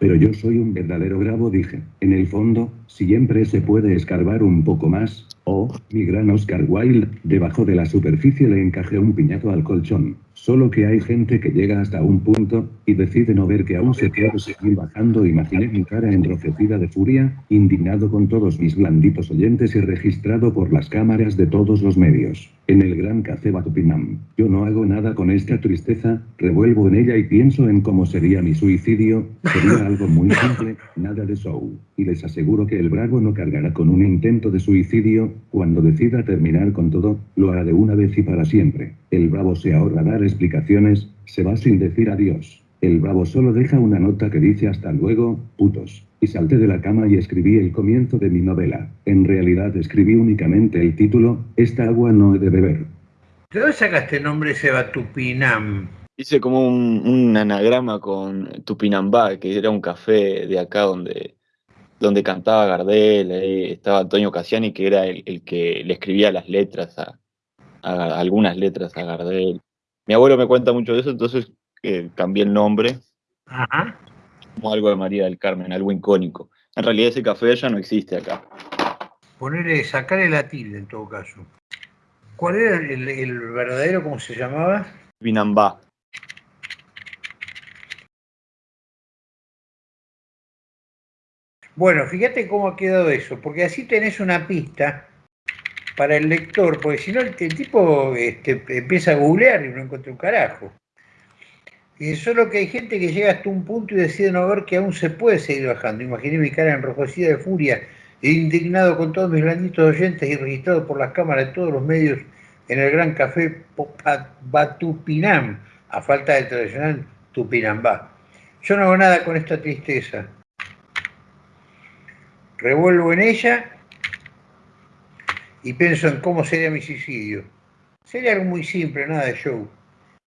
Pero yo soy un verdadero bravo, dije. En el fondo, siempre se puede escarbar un poco más. Oh, mi gran Oscar Wilde, debajo de la superficie le encajé un piñato al colchón. Solo que hay gente que llega hasta un punto, y decide no ver que aún se puede seguir bajando. Imaginé mi cara enrojecida de furia, indignado con todos mis blanditos oyentes y registrado por las cámaras de todos los medios. En el gran café Batupinam. Yo no hago nada con esta tristeza, revuelvo en ella y pienso en cómo sería mi suicidio, sería algo muy simple, nada de show. Y les aseguro que el bravo no cargará con un intento de suicidio, cuando decida terminar con todo, lo hará de una vez y para siempre. El bravo se ahorra dar explicaciones, se va sin decir adiós. El bravo solo deja una nota que dice hasta luego, putos. Y salté de la cama y escribí el comienzo de mi novela. En realidad escribí únicamente el título, Esta agua no he de beber. ¿De dónde sacaste el nombre Tupinam? Hice como un, anagrama con Tupinambá, que era un café de acá donde, donde cantaba Gardel, estaba Antonio Cassiani, que era el, que le escribía las letras a, algunas letras a Gardel. Mi abuelo me cuenta mucho de eso, entonces eh, cambié el nombre. Ajá como algo de María del Carmen, algo icónico. En realidad ese café ya no existe acá. Ponerle, sacarle la tilde en todo caso. ¿Cuál era el, verdadero, cómo se llamaba? Vinambá. Bueno, fíjate cómo ha quedado eso, porque así tenés una pista para el lector, porque si no el, tipo este, empieza a googlear y no encuentra un carajo. Y solo que hay gente que llega hasta un punto y decide no ver que aún se puede seguir bajando. Imaginé mi cara enrojecida de furia indignado con todos mis blanditos oyentes y registrado por las cámaras de todos los medios en el gran café Batupinam, a falta del tradicional Tupinambá. Yo no hago nada con esta tristeza. Revuelvo en ella y pienso en cómo sería mi suicidio. Sería algo muy simple, nada de show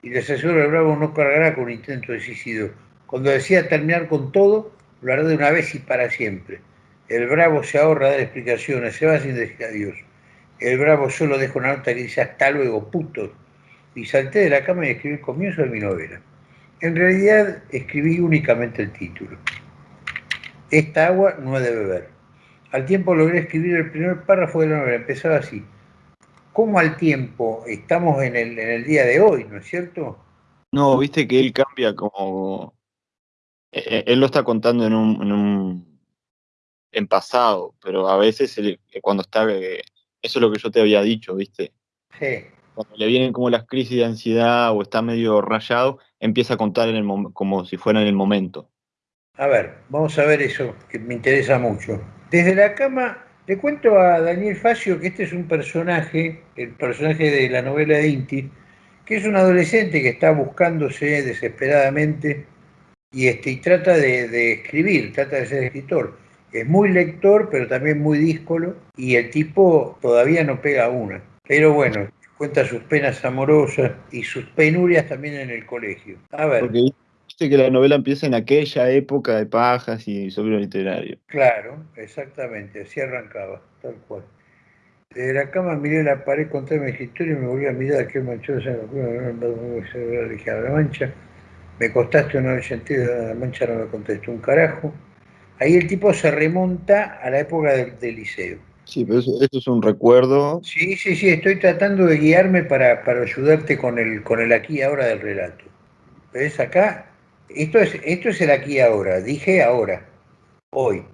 y les aseguro el Bravo no cargará con un intento de suicidio. Cuando decía terminar con todo, lo hará de una vez y para siempre. El Bravo se ahorra dar explicaciones, se va sin decir adiós. El Bravo solo deja una nota que dice hasta luego, puto. Y salté de la cama y escribí el comienzo de mi novela. En realidad escribí únicamente el título. Esta agua no he de beber. Al tiempo logré escribir el primer párrafo de la novela. Empezaba así cómo al tiempo estamos en el, en el día de hoy, ¿no es cierto? No, viste que él cambia como... E, e, él lo está contando en un, en, un, en pasado, pero a veces cuando está... Eh, eso es lo que yo te había dicho, viste. Sí. Cuando le vienen como las crisis de ansiedad o está medio rayado, empieza a contar en el como si fuera en el momento. A ver, vamos a ver eso, que me interesa mucho. Desde la cama le cuento a Daniel Facio que este es un personaje, el personaje de la novela de Inti, que es un adolescente que está buscándose desesperadamente y, este, y trata de, escribir, trata de ser escritor. Es muy lector, pero también muy díscolo, y el tipo todavía no pega una. Pero bueno, cuenta sus penas amorosas y sus penurias también en el colegio. A ver. Viste que la novela empieza en aquella época de pajas y sobre literario. Claro, exactamente, así arrancaba, tal cual. Desde la cama miré la pared, conté mi historia y me volví a mirar aquel manchón la mancha. Me costaste una vez la mancha no me contestó un carajo. Ahí el tipo se remonta a la época del, liceo. Sí, pero eso, es un recuerdo. Sí, sí, sí, estoy tratando de guiarme para, para ayudarte con el, con el aquí y ahora del relato. ¿Ves acá? Esto es, esto es el aquí y ahora, dije ahora, hoy.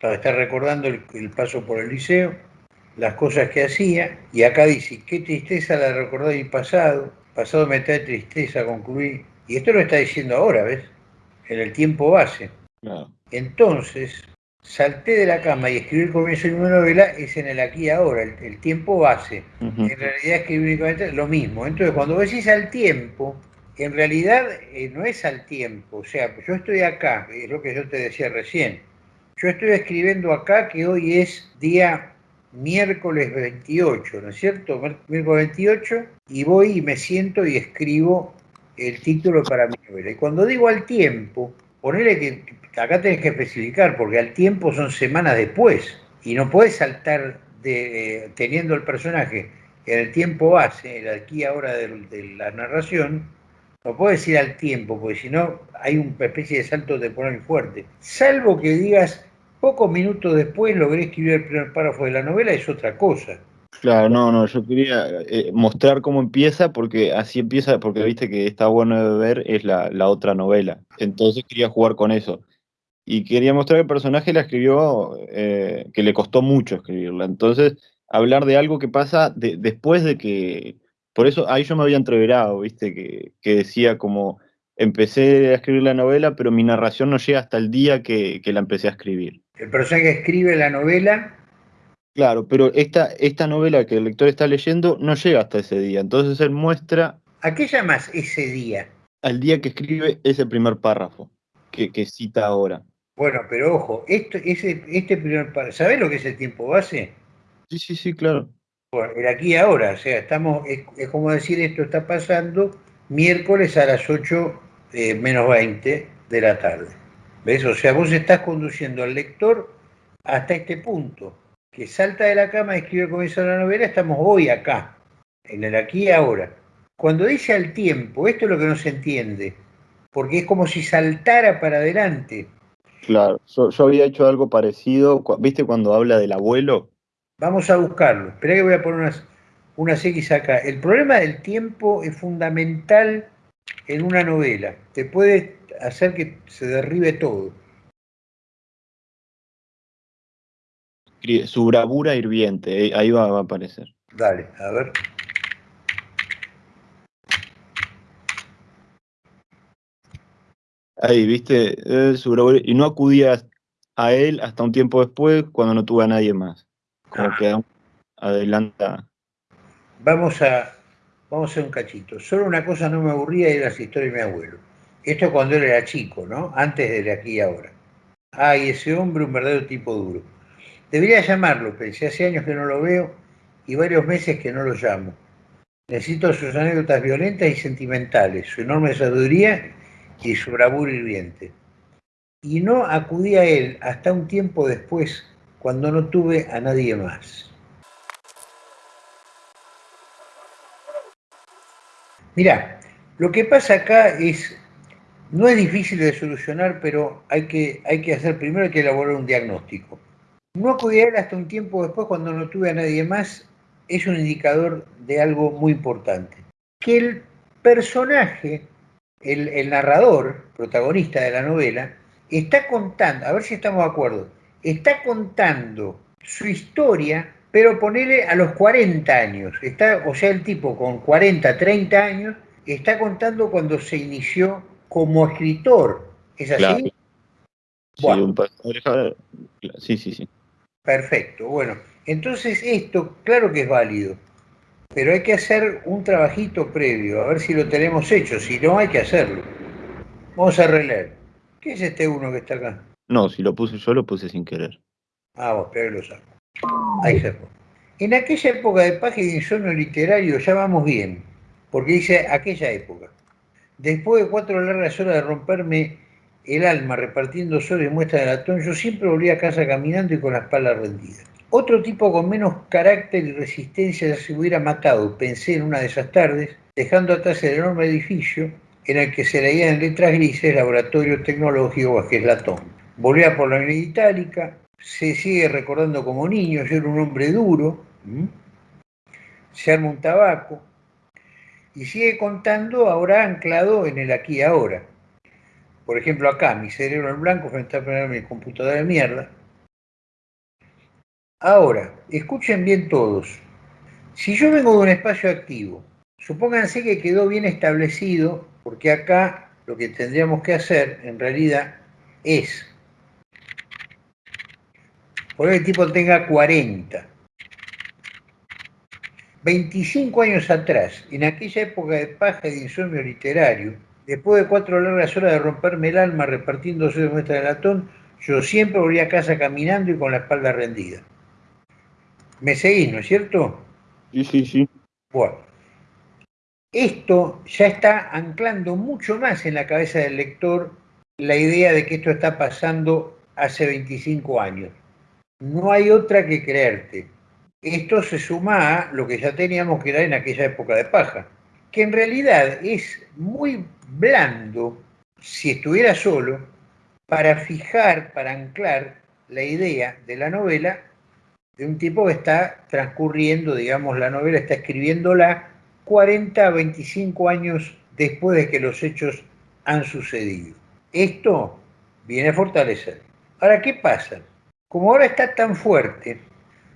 Está recordando el, paso por el liceo, las cosas que hacía, y acá dice, qué tristeza la recordó mi pasado, pasado me trae tristeza, concluí. Y esto lo está diciendo ahora, ¿ves? En el tiempo base. Entonces, salté de la cama y escribí el comienzo de una novela, es en el aquí y ahora, el, tiempo base. En realidad escribí únicamente lo mismo. Entonces, cuando decís al tiempo, en realidad eh, no es al tiempo, o sea, yo estoy acá, es lo que yo te decía recién, yo estoy escribiendo acá que hoy es día miércoles 28, ¿no es cierto? Miércoles 28, y voy y me siento y escribo el título para mi novela. Y cuando digo al tiempo, ponele que acá tenés que especificar, porque al tiempo son semanas después, y no puedes saltar de, teniendo el personaje en el tiempo base, el aquí ahora de la narración, no puedo decir al tiempo, porque si no hay una especie de salto temporal fuerte. Salvo que digas, pocos minutos después logré escribir el primer párrafo de la novela, es otra cosa. Claro, no, no, yo quería eh, mostrar cómo empieza, porque así empieza, porque viste que está bueno de ver, es la, otra novela. Entonces quería jugar con eso. Y quería mostrar que el personaje la escribió, eh, que le costó mucho escribirla. Entonces, hablar de algo que pasa después de que. Por eso ahí yo me había entreverado, viste, que, que, decía como. Empecé a escribir la novela, pero mi narración no llega hasta el día que, que la empecé a escribir. El personaje escribe la novela Claro, pero esta, esta novela que el lector está leyendo no llega hasta ese día. Entonces él muestra. ¿A qué llamas ese día? Al día que escribe ese primer párrafo que, cita ahora. Bueno, pero ojo, esto, ese, este primer párrafo, ¿sabés lo que es el tiempo base? Sí, sí, sí, claro. El aquí y ahora, o sea, estamos, es, como decir esto está pasando miércoles a las 8 eh, menos 20 de la tarde. ¿Ves? O sea, vos estás conduciendo al lector hasta este punto que salta de la cama escribe de la novela, estamos hoy acá, en el aquí y ahora. Cuando dice al tiempo, esto es lo que no se entiende, porque es como si saltara para adelante. Claro, yo, había hecho algo parecido, ¿viste cuando habla del abuelo? Vamos a buscarlo, espera que voy a poner unas, unas X acá. El problema del tiempo es fundamental en una novela, te puede hacer que se derribe todo. su bravura hirviente, ahí va, a aparecer. Dale, a ver. Ahí, viste, eh, su bravura, y no acudía a él hasta un tiempo después cuando no tuve a nadie más. Como ah. que adelanta. Vamos a, vamos a hacer un cachito. Solo una cosa no me aburría y era la historia de mi abuelo. Esto cuando él era chico, ¿no? Antes de aquí y ahora. Ay, ese hombre, un verdadero tipo duro. Debería llamarlo, pensé, hace años que no lo veo y varios meses que no lo llamo. Necesito sus anécdotas violentas y sentimentales, su enorme sabiduría y su bravura hirviente. Y no acudí a él hasta un tiempo después, cuando no tuve a nadie más. Mirá, lo que pasa acá es, no es difícil de solucionar, pero hay que, hay que hacer, primero hay que elaborar un diagnóstico. No acudí a él hasta un tiempo después cuando no tuve a nadie más es un indicador de algo muy importante. Que el personaje, el, narrador, protagonista de la novela, está contando, a ver si estamos de acuerdo, está contando su historia, pero ponele a los 40 años. Está, o sea, el tipo con 40, 30 años, está contando cuando se inició como escritor. ¿Es así? sí, sí, sí. Perfecto, bueno, entonces esto, claro que es válido, pero hay que hacer un trabajito previo, a ver si lo tenemos hecho, si no hay que hacerlo. Vamos a releer. ¿Qué es este uno que está acá? No, si lo puse yo, lo puse sin querer. Ah, vos, pero lo saco. Ahí se. En aquella época de página de insomnio literario ya vamos bien, porque dice aquella época. Después de cuatro largas horas de romperme el alma repartiendo sol y muestra de latón, yo siempre volví a casa caminando y con la espalda rendida. Otro tipo con menos carácter y resistencia se hubiera matado, pensé en una de esas tardes, dejando atrás el enorme edificio en el que se leían en letras grises Laboratorio Tecnológico es Latón. Volvía por la Avenida Itálica, se sigue recordando como niño, yo era un hombre duro, se arma un tabaco, y sigue contando ahora anclado en el aquí y ahora por ejemplo, acá, mi cerebro en blanco frente a mi computadora de mierda. Ahora, escuchen bien todos. Si yo vengo de un espacio activo, supónganse que quedó bien establecido, porque acá lo que tendríamos que hacer en realidad es poner el tipo tenga 40. 25 años atrás, en aquella época de paja y de insomnio literario, Después de cuatro largas horas de romperme el alma repartiéndose de muestra de latón, yo siempre volví a casa caminando y con la espalda rendida. ¿Me seguís, no es cierto? Sí, sí, sí. Bueno, esto ya está anclando mucho más en la cabeza del lector la idea de que esto está pasando hace 25 años. No hay otra que creerte. Esto se suma a lo que ya teníamos que dar en aquella época de paja que en realidad es muy blando, si estuviera solo, para fijar, para anclar la idea de la novela de un tipo que está transcurriendo, digamos, la novela está escribiéndola 40 a 25 años después de que los hechos han sucedido. Esto viene a fortalecer. Ahora, ¿qué pasa? Como ahora está tan fuerte,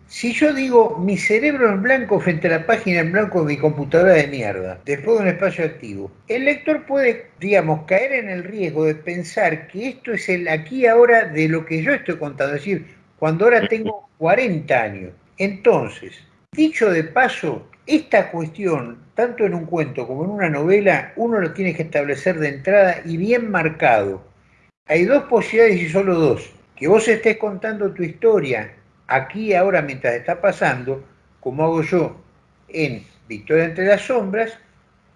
si yo digo mi cerebro en blanco frente a la página en blanco de mi computadora de mierda, después de un espacio activo, el lector puede, digamos, caer en el riesgo de pensar que esto es el aquí ahora de lo que yo estoy contando, es decir, cuando ahora tengo 40 años. Entonces, dicho de paso, esta cuestión, tanto en un cuento como en una novela, uno lo tiene que establecer de entrada y bien marcado. Hay dos posibilidades y solo dos. Que vos estés contando tu historia aquí ahora mientras está pasando, como hago yo en Victoria entre las sombras,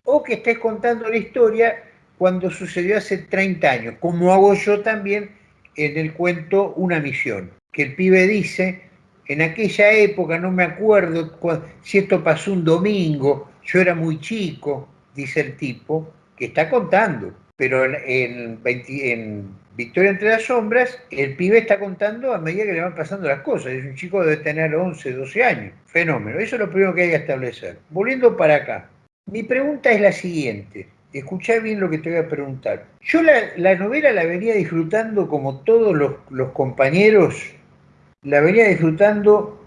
o que estés contando la historia cuando sucedió hace 30 años, como hago yo también en el cuento Una misión, que el pibe dice, en aquella época no me acuerdo si esto pasó un domingo, yo era muy chico, dice el tipo, que está contando, pero en, en Victoria entre las sombras, el pibe está contando a medida que le van pasando las cosas. Es un chico debe tener 11, 12 años. Fenómeno. Eso es lo primero que hay que establecer. Volviendo para acá. Mi pregunta es la siguiente. Escuchá bien lo que te voy a preguntar. Yo la, novela la venía disfrutando como todos los, los compañeros, la venía disfrutando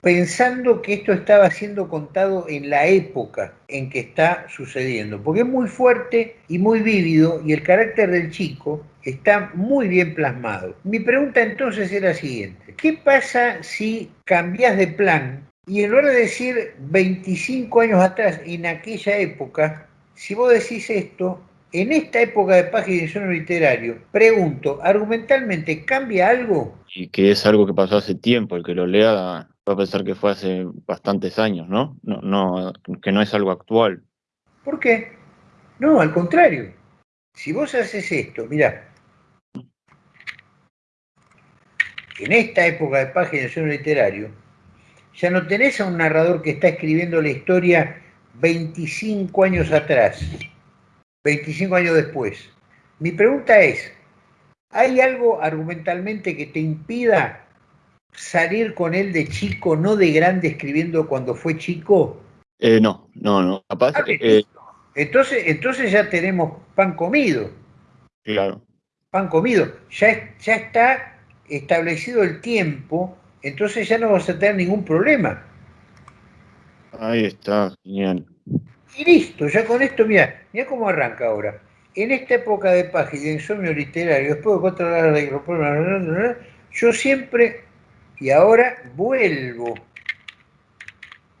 pensando que esto estaba siendo contado en la época en que está sucediendo, porque es muy fuerte y muy vívido y el carácter del chico está muy bien plasmado. Mi pregunta entonces es la siguiente, ¿qué pasa si cambias de plan y en lugar de decir 25 años atrás, en aquella época, si vos decís esto, en esta época de página de literario, pregunto, argumentalmente, ¿cambia algo? Y que es algo que pasó hace tiempo, el que lo lea a pensar que fue hace bastantes años, ¿no? No, no que no es algo actual. ¿Por qué? No, al contrario. Si vos haces esto, mira, en esta época de página de literario, ya no tenés a un narrador que está escribiendo la historia 25 años atrás, 25 años después. Mi pregunta es, ¿hay algo argumentalmente que te impida salir con él de chico, no de grande escribiendo cuando fue chico? Eh, no, no, no. Capaz, ah, eh, entonces, entonces ya tenemos pan comido. Claro. Pan comido. Ya, ya está establecido el tiempo, entonces ya no vas a tener ningún problema. Ahí está, genial. Y listo, ya con esto, mira, mira cómo arranca ahora. En esta época de página de insomnio literario, después de cuatro horas de yo siempre, y ahora vuelvo,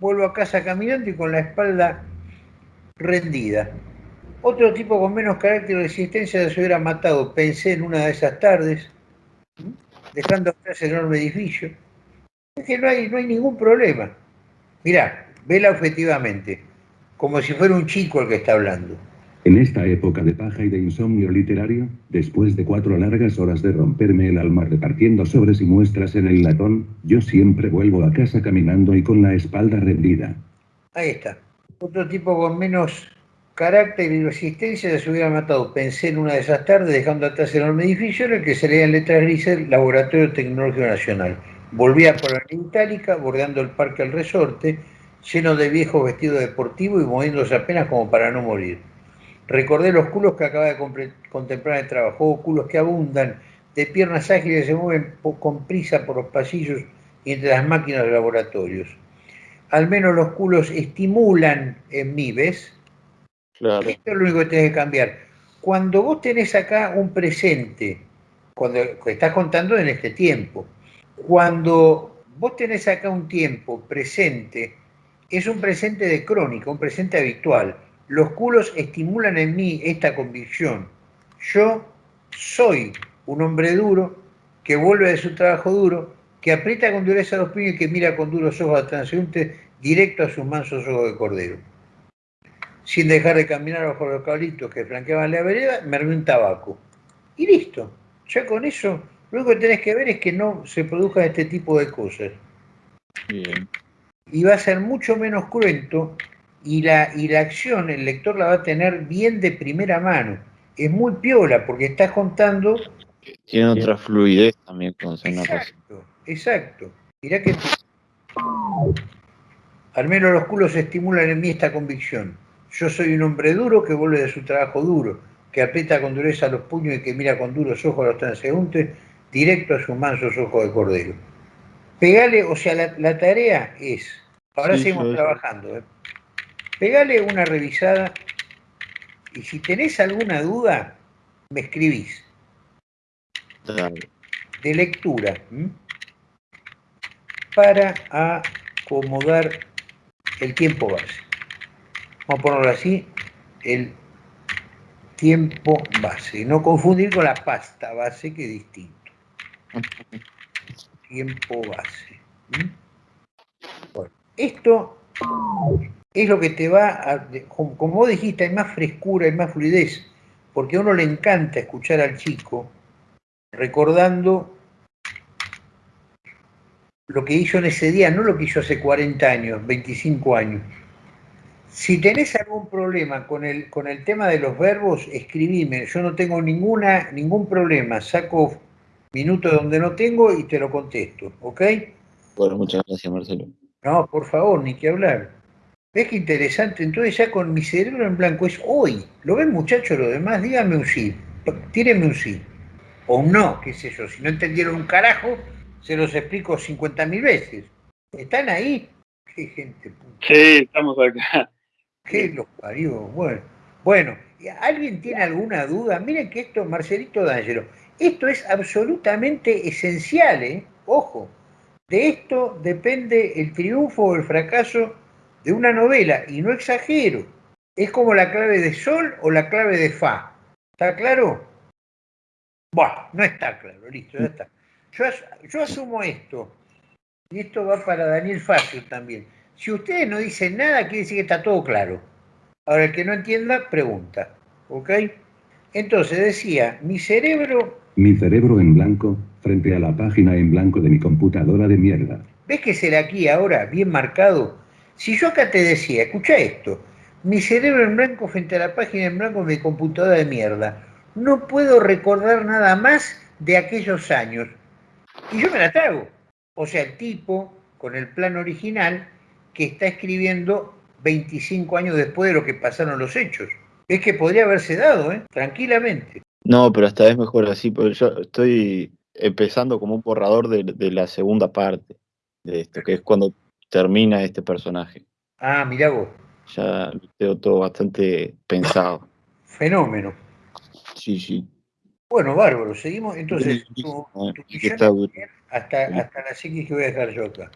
vuelvo a casa caminando y con la espalda rendida. Otro tipo con menos carácter de resistencia se hubiera matado, pensé en una de esas tardes, dejando atrás el enorme edificio. Es que no hay, no hay ningún problema. Mirá, vela objetivamente como si fuera un chico el que está hablando. En esta época de paja y de insomnio literario, después de cuatro largas horas de romperme el alma repartiendo sobres y muestras en el latón, yo siempre vuelvo a casa caminando y con la espalda rendida. Ahí está. Otro tipo con menos carácter y resistencia se hubiera matado. Pensé en una de esas tardes, dejando atrás el enorme edificio en el que se leía en letras grises Laboratorio Tecnológico Nacional. Volvía por la itálica, bordeando el Parque al Resorte, lleno de viejos vestidos deportivos y moviéndose apenas como para no morir. Recordé los culos que acaba de contemplar en el trabajo, culos que abundan, de piernas ágiles se mueven con prisa por los pasillos y entre las máquinas de laboratorios. Al menos los culos estimulan en mí, ¿ves? Claro. Esto es lo único que tienes que cambiar. Cuando vos tenés acá un presente, cuando estás contando en este tiempo, cuando vos tenés acá un tiempo presente es un presente de crónica, un presente habitual. Los culos estimulan en mí esta convicción. Yo soy un hombre duro que vuelve de su trabajo duro, que aprieta con dureza los puños y que mira con duros ojos al transeúnte directo a sus mansos ojos de cordero. Sin dejar de caminar bajo los cabritos que flanqueaban la vereda, me armé un tabaco. Y listo. Ya con eso, lo único que tenés que ver es que no se produzcan este tipo de cosas. Bien y va a ser mucho menos cruento y la, y la acción el lector la va a tener bien de primera mano. Es muy piola porque estás contando... Tiene otra fluidez también con Exacto, exacto. Mirá que... Al menos los culos estimulan en mí esta convicción. Yo soy un hombre duro que vuelve de su trabajo duro, que aprieta con dureza los puños y que mira con duros ojos a los transeúntes directo a sus mansos ojos de cordero. Pegale, o sea, la, tarea es, ahora seguimos trabajando, ¿eh? Pegale una revisada y si tenés alguna duda, me escribís. De lectura. Para acomodar el tiempo base. Vamos a ponerlo así, el tiempo base. No confundir con la pasta base, que es distinto. Tiempo base. Bueno, esto es lo que te va a, como vos dijiste, hay más frescura, hay más fluidez, porque a uno le encanta escuchar al chico recordando lo que hizo en ese día, no lo que hizo hace 40 años, 25 años. Si tenés algún problema con el, con el tema de los verbos, escribime. Yo no tengo ninguna, ningún problema. Saco minutos donde no tengo y te lo contesto, ¿ok? Bueno, muchas gracias, Marcelo. No, por favor, ni que hablar. ¿Ves qué interesante? Entonces ya con mi cerebro en blanco es hoy. ¿Lo ven muchachos lo demás? Díganme un sí. Tírenme un sí. O un no, qué sé yo. Si no entendieron un carajo, se los explico 50.000 veces. ¿Están ahí? Qué gente puta. Sí, estamos acá. Qué los parió. Bueno, bueno, ¿alguien tiene alguna duda? Miren que esto, Marcelito D'Angelo, esto es absolutamente esencial, ¿eh? Ojo, de esto depende el triunfo o el fracaso de una novela, y no exagero. Es como la clave de sol o la clave de fa. ¿Está claro? Bueno, no está claro, listo, ya está. Yo, asumo esto, y esto va para Daniel Facio también. Si ustedes no dicen nada, quiere decir que está todo claro. Ahora, el que no entienda, pregunta. ¿Ok? Entonces decía, mi cerebro... Mi cerebro en blanco, frente a la página en blanco de mi computadora de mierda. ¿Ves que será aquí ahora, bien marcado? Si yo acá te decía, escucha esto, mi cerebro en blanco frente a la página en blanco de mi computadora de mierda, no puedo recordar nada más de aquellos años. Y yo me la trago. O sea, el tipo, con el plan original, que está escribiendo 25 años después de lo que pasaron los hechos. Es que podría haberse dado, ¿eh? tranquilamente. No, pero esta vez mejor así, porque yo estoy empezando como un borrador de, la segunda parte de esto, que es cuando termina este personaje. Ah, mirá vos. Ya lo tengo todo bastante pensado. Fenómeno. Sí, sí. Bueno, bárbaro, seguimos. Entonces, hasta, hasta la psiquis que voy a dejar yo acá.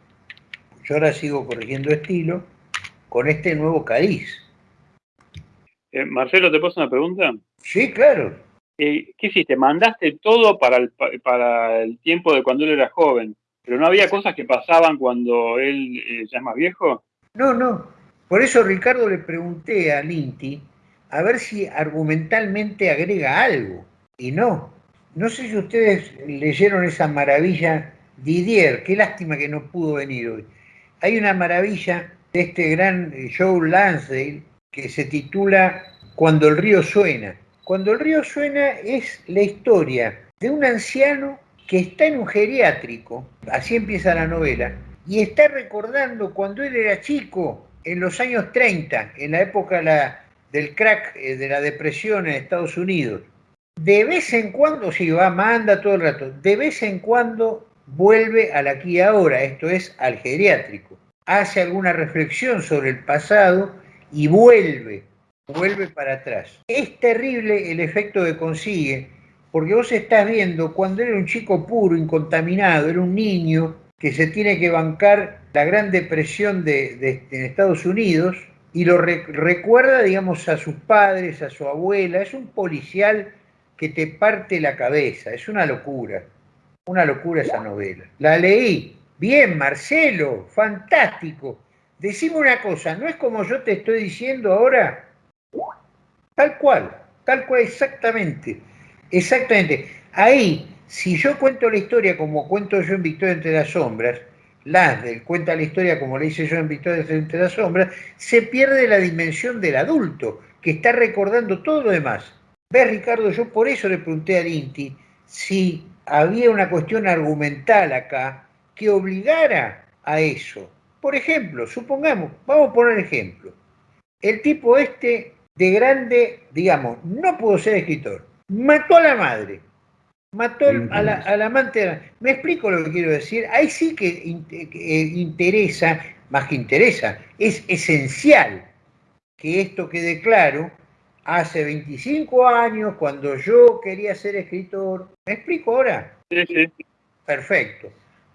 Yo ahora sigo corrigiendo estilo con este nuevo cariz. Eh, Marcelo, ¿te paso una pregunta? Sí, claro. Eh, ¿Qué hiciste? Mandaste todo para el, para el tiempo de cuando él era joven, pero no había cosas que pasaban cuando él eh, ya es más viejo. No, no. Por eso Ricardo le pregunté a Linti a ver si argumentalmente agrega algo. Y no. No sé si ustedes leyeron esa maravilla Didier, qué lástima que no pudo venir hoy. Hay una maravilla de este gran Joe Lansdale que se titula Cuando el río suena. Cuando el río suena es la historia de un anciano que está en un geriátrico, así empieza la novela, y está recordando cuando él era chico, en los años 30, en la época del crack, eh, de la depresión en Estados Unidos. De vez en cuando, si va, manda todo el rato, de vez en cuando vuelve al aquí y ahora, esto es al geriátrico hace alguna reflexión sobre el pasado y vuelve, vuelve para atrás. Es terrible el efecto que consigue, porque vos estás viendo cuando era un chico puro, incontaminado, era un niño que se tiene que bancar la gran depresión de, Estados Unidos y lo recuerda, digamos, a sus padres, a su abuela. Es un policial que te parte la cabeza, es una locura, una locura esa novela. La leí, Bien, Marcelo, fantástico. Decime una cosa, ¿no es como yo te estoy diciendo ahora? Tal cual, tal cual, exactamente. Exactamente. Ahí, si yo cuento la historia como cuento yo en Victoria entre las sombras, las del cuenta la historia, como le hice yo en Victoria entre las sombras, se pierde la dimensión del adulto, que está recordando todo lo demás. ¿Ves, Ricardo? Yo por eso le pregunté a Inti si había una cuestión argumental acá que obligara a eso. Por ejemplo, supongamos, vamos a poner ejemplo, el tipo este de grande, digamos, no pudo ser escritor, mató a la madre, mató al amante. Me explico lo que quiero decir. Ahí sí que eh, interesa, más que interesa, es esencial que esto quede claro. Hace 25 años, cuando yo quería ser escritor, ¿me explico ahora? Sí, sí. Perfecto.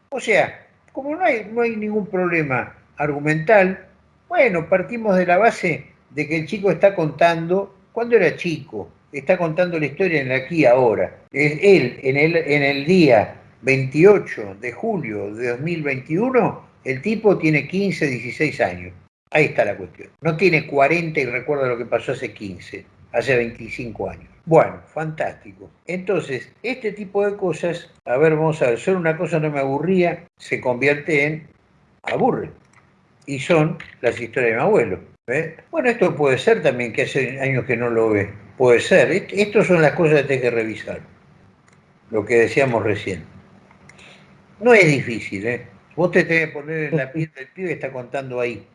O sea, como no hay, no hay ningún problema argumental, bueno, partimos de la base de que el chico está contando cuando era chico, está contando la historia en aquí ahora. Él, en el, en el día 28 de julio de 2021, el tipo tiene 15, 16 años. Ahí está la cuestión. No tiene 40 y recuerda lo que pasó hace 15, hace 25 años. Bueno, fantástico. Entonces, este tipo de cosas, a ver, vamos a ver, solo una cosa no me aburría, se convierte en aburre. Y son las historias de mi abuelo. Bueno, esto puede ser también que hace años que no lo ve. Puede ser. Estas son las cosas que hay que revisar. Lo que decíamos recién. No es difícil, ¿eh? Vos te tenés que poner en la piel del pibe que está contando ahí.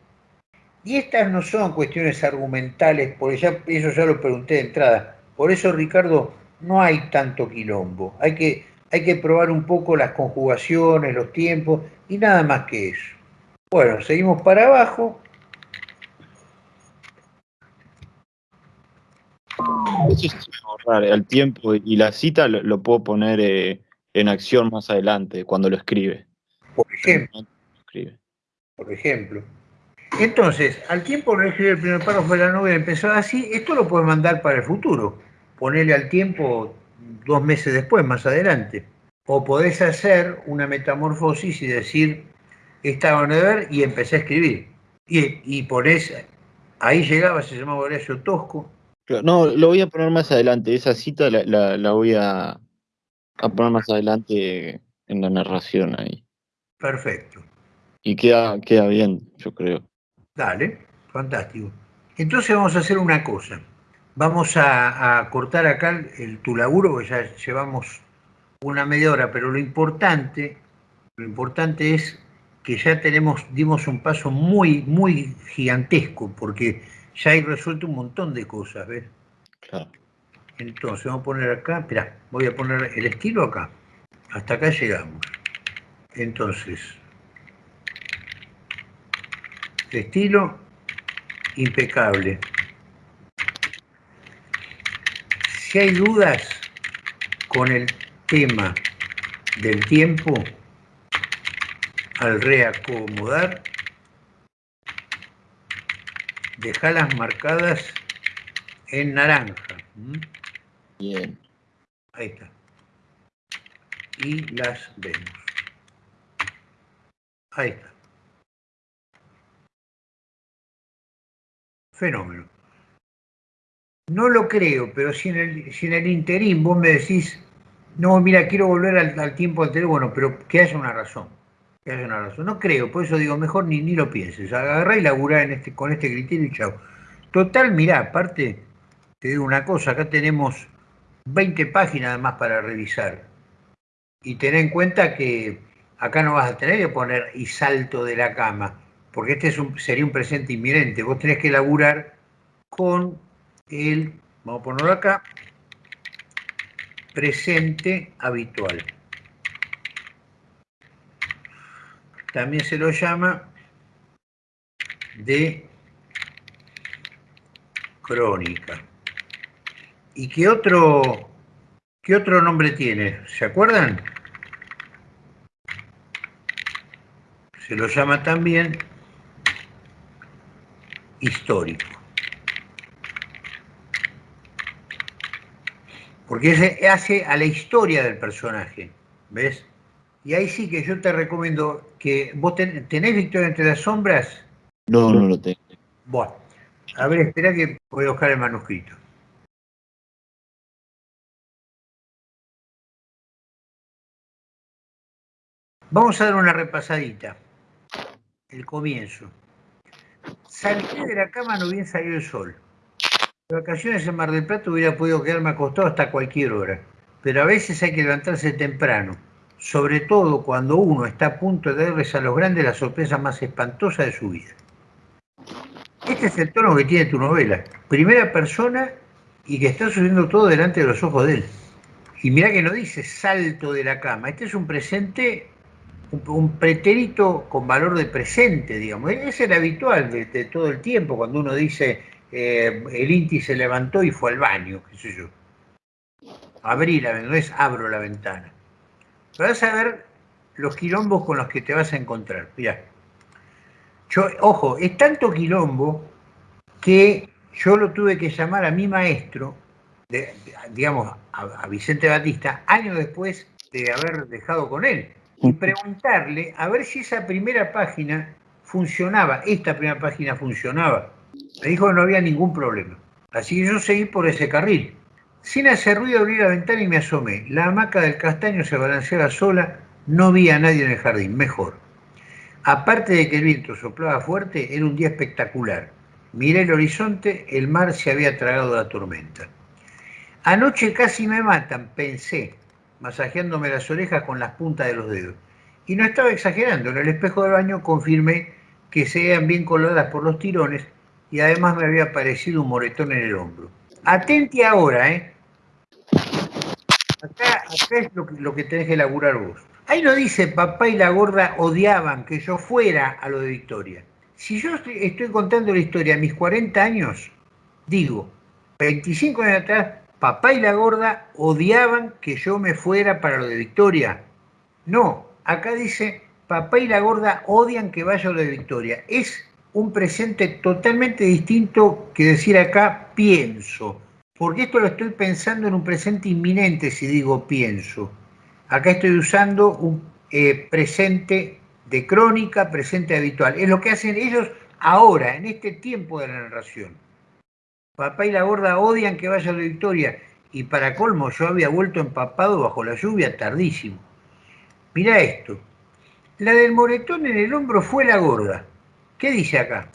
Y estas no son cuestiones argumentales, porque ya, eso ya lo pregunté de entrada. Por eso, Ricardo, no hay tanto quilombo. Hay que, hay que probar un poco las conjugaciones, los tiempos y nada más que eso. Bueno, seguimos para abajo. Eso es ahorrar el tiempo y la cita lo, puedo poner eh, en acción más adelante, cuando lo escribe. Por ejemplo. Por ejemplo. Entonces, al tiempo no escribe el primer párrafo de la novela, empezó así, esto lo puede mandar para el futuro ponerle al tiempo dos meses después, más adelante. O podés hacer una metamorfosis y decir, estaba en ver y empecé a escribir. Y, y ponés, ahí llegaba, se llamaba Horacio Tosco. No, lo voy a poner más adelante, esa cita la, voy a, a, poner más adelante en la narración ahí. Perfecto. Y queda, queda bien, yo creo. Dale, fantástico. Entonces vamos a hacer una cosa. Vamos a, cortar acá el, tu laburo, que ya llevamos una media hora, pero lo importante, lo importante es que ya tenemos, dimos un paso muy, muy gigantesco, porque ya hay resuelto un montón de cosas, ¿ves? Claro. Entonces, vamos a poner acá, espera, voy a poner el estilo acá. Hasta acá llegamos. Entonces, estilo impecable. Si hay dudas con el tema del tiempo, al reacomodar, dejalas marcadas en naranja. Bien. Ahí está. Y las vemos. Ahí está. Fenómeno. No lo creo, pero si en el, si en el interín vos me decís, no, mira, quiero volver al, tiempo anterior, bueno, pero que haya una razón. No creo, por eso digo, mejor ni, ni lo pienses. Agarrá y laburá este, con este criterio y chao. Total, mirá, aparte, te digo una cosa, acá tenemos 20 páginas además para revisar. Y ten en cuenta que acá no vas a tener que poner y salto de la cama, porque este es sería un presente inminente. Vos tenés que laburar con el, vamos a ponerlo acá, presente habitual. También se lo llama de crónica. ¿Y qué otro, qué otro nombre tiene? ¿Se acuerdan? Se lo llama también histórico. porque ese hace a la historia del personaje, ¿ves? Y ahí sí que yo te recomiendo que vos tenés Victoria entre las sombras. No, no lo tengo. Bueno, a ver, espera que voy a buscar el manuscrito. Vamos a dar una repasadita. el comienzo. Salí de la cama, no bien salió el sol. De vacaciones en Mar del Plata hubiera podido quedarme acostado hasta cualquier hora, pero a veces hay que levantarse temprano, sobre todo cuando uno está a punto de darles a los grandes la sorpresa más espantosa de su vida. Este es el tono que tiene tu novela. Primera persona y que está sucediendo todo delante de los ojos de él. Y mira que no dice salto de la cama. Este es un presente, un, pretérito con valor de presente, digamos. Es el habitual de, todo el tiempo cuando uno dice eh, el Inti se levantó y fue al baño, qué sé yo. Abrí la ventana, abro la ventana. Vas a ver los quilombos con los que te vas a encontrar. Mirá. Yo, ojo, es tanto quilombo que yo lo tuve que llamar a mi maestro, digamos, a, Vicente Batista, años después de haber dejado con él, y preguntarle a ver si esa primera página funcionaba, esta primera página funcionaba. Me dijo que no había ningún problema. Así que yo seguí por ese carril. Sin hacer ruido abrí la ventana y me asomé. La hamaca del castaño se balanceaba sola, no vi a nadie en el jardín, mejor. Aparte de que el viento soplaba fuerte, era un día espectacular. Miré el horizonte, el mar se había tragado la tormenta. Anoche casi me matan, pensé, masajeándome las orejas con las puntas de los dedos. Y no estaba exagerando, en el espejo del baño confirmé que se veían bien coloradas por los tirones y además me había aparecido un moretón en el hombro. Atenti ahora, ¿eh? Acá, es lo que, lo tenés que laburar vos. Ahí no dice papá y la gorda odiaban que yo fuera a lo de Victoria si yo estoy, contando la historia a mis 40 años, digo, 25 años atrás, papá y la gorda odiaban que yo me fuera para lo de Victoria. No, acá dice, papá y la gorda odian que vaya a lo de Victoria. Es un presente totalmente distinto que decir acá pienso, porque esto lo estoy pensando en un presente inminente si digo pienso. Acá estoy usando un eh, presente de crónica, presente habitual. Es lo que hacen ellos ahora, en este tiempo de la narración. Papá y la gorda odian que vaya a la victoria. Y para colmo, yo había vuelto empapado bajo la lluvia tardísimo. Mira esto. La del moretón en el hombro fue la gorda. ¿Qué dice acá?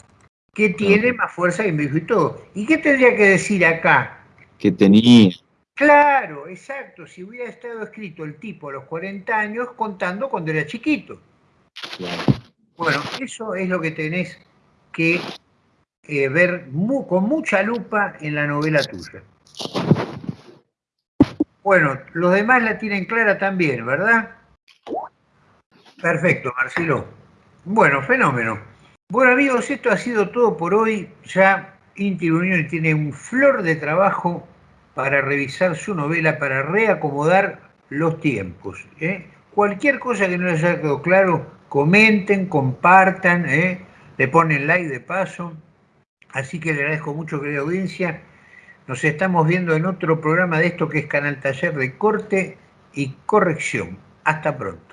Que tiene más fuerza que mi hijo y todo. ¿Y qué tendría que decir acá? Que tenía. Claro, exacto. Si hubiera estado escrito el tipo a los 40 años contando cuando era chiquito. Bueno, eso es lo que tenés que eh, ver con mucha lupa en la novela tuya. Bueno, los demás la tienen clara también, ¿verdad? Perfecto, Marcelo. Bueno, fenómeno. Bueno amigos, esto ha sido todo por hoy. Ya Inti Unión tiene un flor de trabajo para revisar su novela, para reacomodar los tiempos. ¿eh? Cualquier cosa que no les haya quedado claro, comenten, compartan, ¿eh? le ponen like de paso. Así que le agradezco mucho, querida audiencia. Nos estamos viendo en otro programa de esto que es Canal Taller de Corte y Corrección. Hasta pronto.